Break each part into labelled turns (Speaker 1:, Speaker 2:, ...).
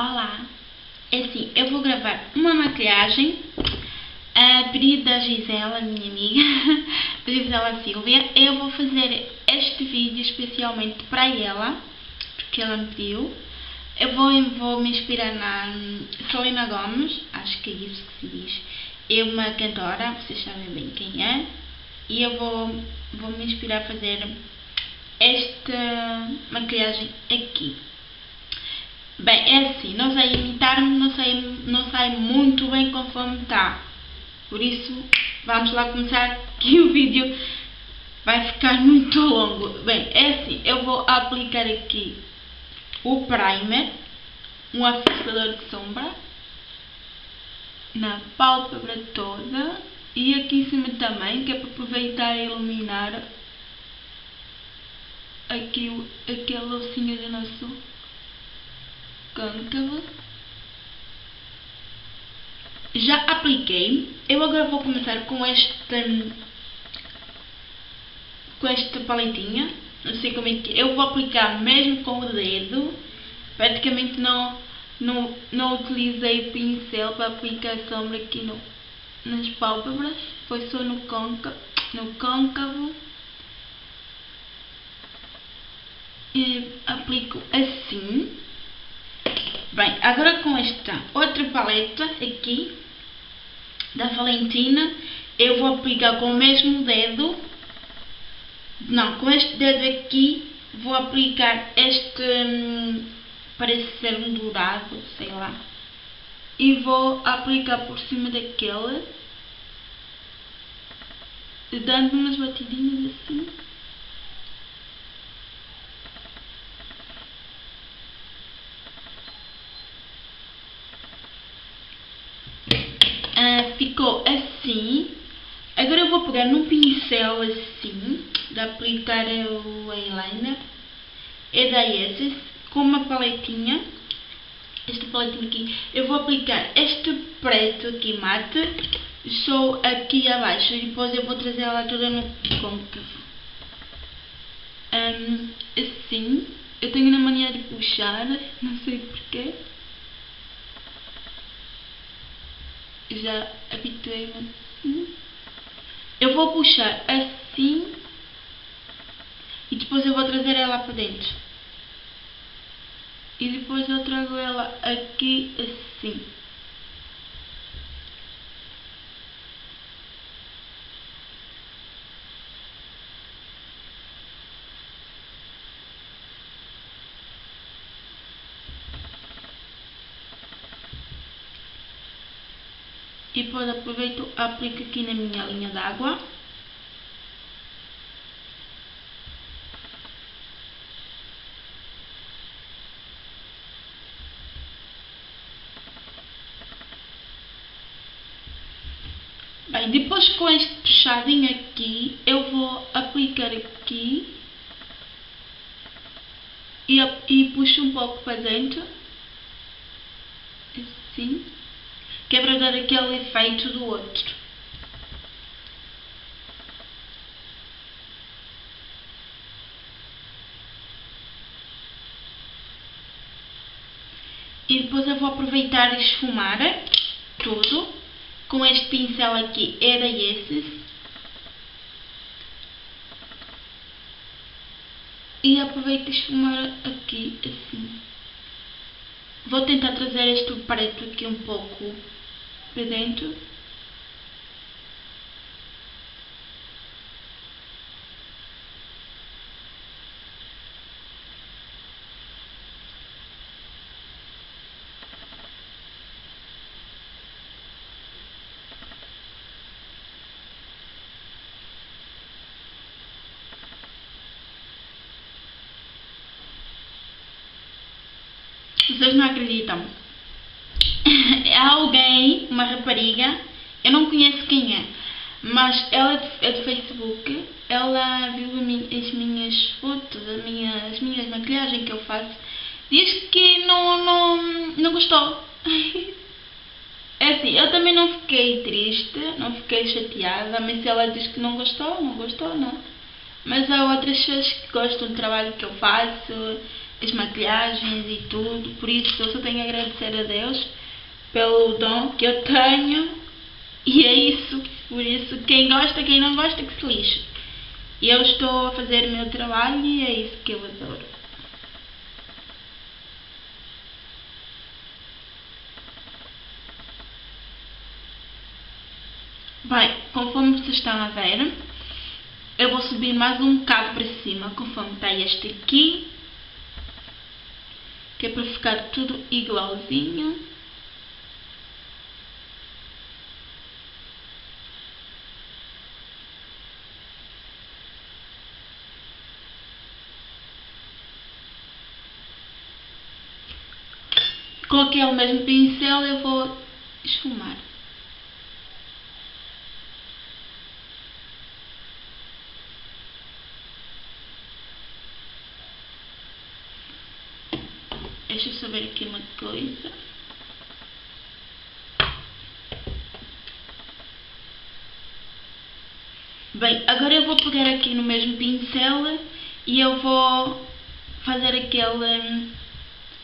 Speaker 1: Olá! É assim, eu vou gravar uma maquilhagem a pedido da Gisela, minha amiga, da Gisela Silvia. Eu vou fazer este vídeo especialmente para ela, porque ela me pediu. Eu vou, vou me inspirar na Selena Gomes, acho que é isso que se diz. É uma cantora, vocês sabem bem quem é. E eu vou, vou me inspirar a fazer esta maquilhagem aqui. Bem, é assim, não sei imitar-me, não, sei, não sai muito bem conforme está. Por isso, vamos lá começar que o vídeo vai ficar muito longo. Bem, é assim, eu vou aplicar aqui o primer, um afastador de sombra, na pálpebra toda e aqui em cima também, que é para aproveitar e iluminar aqui aquele ossinho do nosso côncavo. Já apliquei. Eu agora vou começar com esta com esta paletinha. Não sei como é que eu vou aplicar mesmo com o dedo. Praticamente não não, não utilizei pincel para aplicar sombra aqui no, nas pálpebras. Foi só no côncavo. No côncavo. E aplico assim. Bem, agora com esta outra paleta aqui da Valentina, eu vou aplicar com o mesmo dedo, não, com este dedo aqui, vou aplicar este, hum, parece ser um dourado, sei lá, e vou aplicar por cima daquele, dando umas batidinhas assim. Ficou assim. Agora eu vou pegar num pincel assim, de aplicar o eyeliner. É da Esses, com uma paletinha. Esta paletinha aqui. Eu vou aplicar este preto aqui mate, só aqui abaixo. E depois eu vou trazer ela toda no côncavo. Um, assim. Eu tenho na mania de puxar, não sei porquê. Já habituei-me assim. Eu vou puxar assim e depois eu vou trazer ela para dentro. E depois eu trago ela aqui assim. E depois aproveito aplico aqui na minha linha d'água Bem, depois com este puxadinho aqui, eu vou aplicar aqui e, e puxo um pouco para dentro, assim que é para dar aquele efeito do outro. E depois eu vou aproveitar e esfumar tudo com este pincel aqui, era esses. E aproveito e esfumar aqui assim. Vou tentar trazer este preto aqui um pouco para dentro. Vocês não acreditam alguém, uma rapariga, eu não conheço quem é, mas ela é do Facebook, ela viu as minhas fotos, as minhas, as minhas maquilhagens que eu faço, diz que não, não, não gostou. É assim, eu também não fiquei triste, não fiquei chateada, mas se ela diz que não gostou, não gostou, não. Mas há outras pessoas que gostam do trabalho que eu faço as maquilhagens e tudo. Por isso eu só tenho a agradecer a Deus pelo dom que eu tenho. E é isso. Por isso, quem gosta, quem não gosta, que se lixe. E eu estou a fazer o meu trabalho e é isso que eu adoro. Bem, conforme vocês estão a ver, eu vou subir mais um bocado para cima, conforme está este aqui, que é para ficar tudo igualzinho. Com aquele mesmo pincel eu vou esfumar. Deixa eu saber aqui uma coisa. Bem, agora eu vou pegar aqui no mesmo pincel e eu vou fazer aquele hum,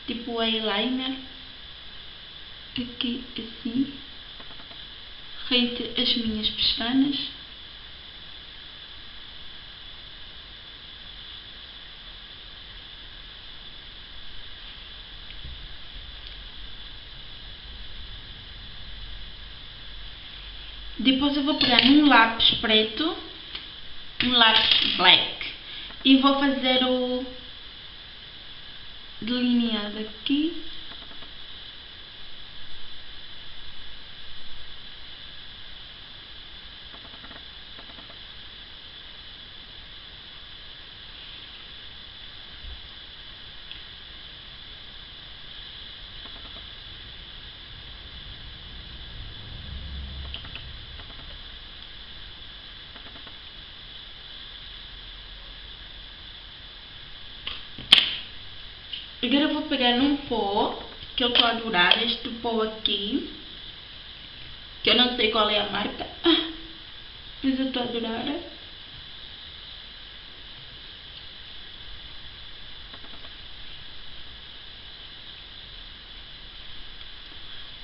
Speaker 1: tipo eyeliner aqui assim rente as minhas pestanas Depois eu vou pegar um lápis preto, um lápis black, e vou fazer o delineado aqui. Agora eu vou pegar num pó, que eu estou a adorar, este pó aqui, que eu não sei qual é a marca, mas eu estou a adorar.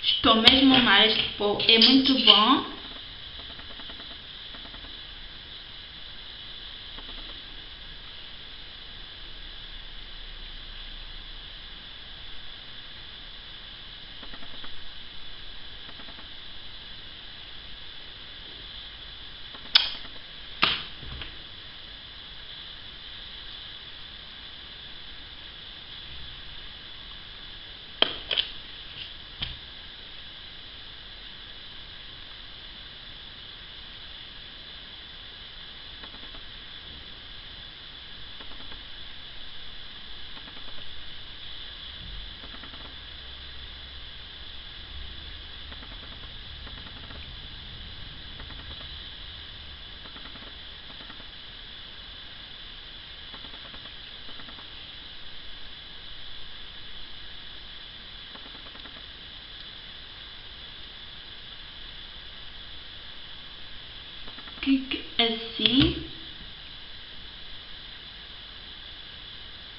Speaker 1: Estou mesmo amar este pó, é muito bom. Clique assim.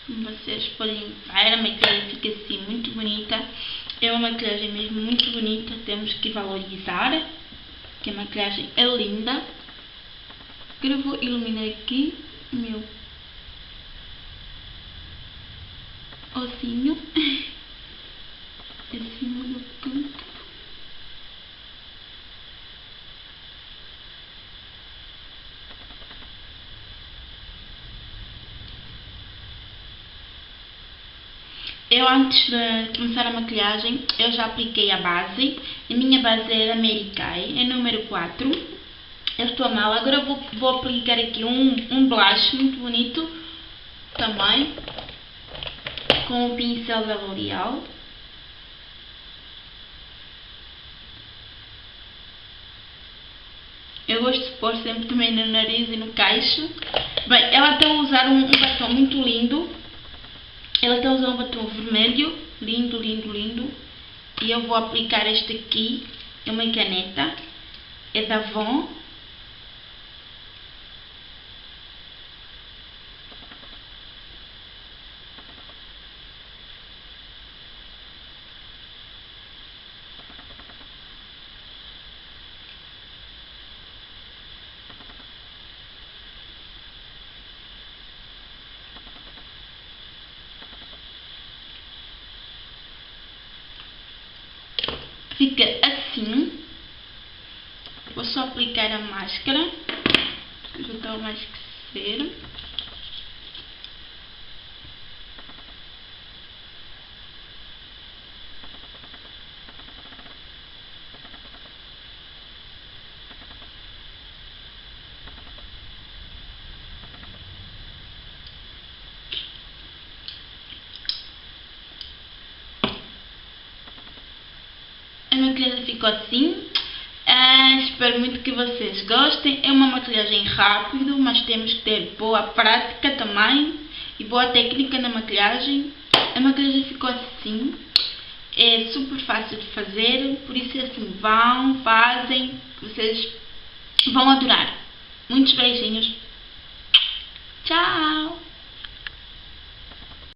Speaker 1: Como vocês podem ver, a maquilhagem fica assim muito bonita. É uma maquilhagem mesmo muito bonita, temos que valorizar. Que a maquilhagem é linda. Agora vou iluminar aqui o meu ossinho. Eu antes de começar a maquilhagem, eu já apliquei a base. A minha base é da Mary Kay, é número 4. Eu estou a mal. Agora vou, vou aplicar aqui um, um blush muito bonito também. Com o pincel da L'Oreal. Eu gosto de pôr sempre também no nariz e no queixo. Bem, ela está a usar um, um batom muito lindo ela está usando um batom vermelho, lindo, lindo, lindo. E eu vou aplicar este aqui, é uma caneta, é da Avon. Fica assim. Vou só aplicar a máscara. Já está mais que ser. A maquilhagem ficou assim. Uh, espero muito que vocês gostem. É uma maquilhagem rápida, mas temos que ter boa prática também e boa técnica na maquilhagem. A maquilhagem ficou assim. É super fácil de fazer, por isso assim, vão, fazem, vocês vão adorar. Muitos beijinhos. Tchau!